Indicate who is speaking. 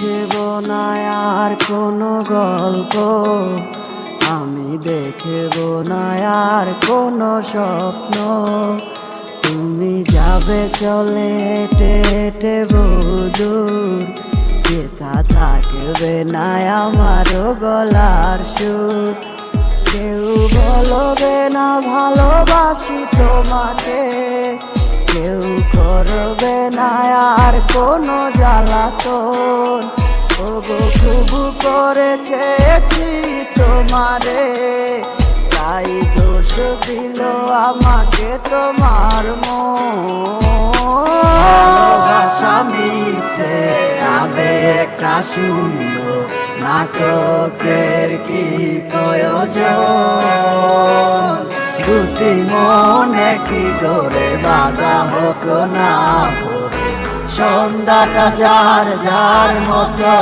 Speaker 1: লিখব না আর কোনো গল্প। আমি দেখব না আর কোনো স্বপ্ন। তুমি যাবে চলে, হেঁটে হেঁটে বুদুর যেটা থাকবে না আমার গলার সুর। কেউ বলবে না, ভালোবাসি তোমাকে। করবে না আর কোনো জ্বালাতন। ওগো খুব করে চেয়েছি তোমারে। তাই দোষ দিল আমাকে তোমার ভালোবাসা মিথ্যে আবেগটা সুন্দর নাটকের কি কি ডোরে বাধা হোক না সন্ধ্যাটা যার যার মতো।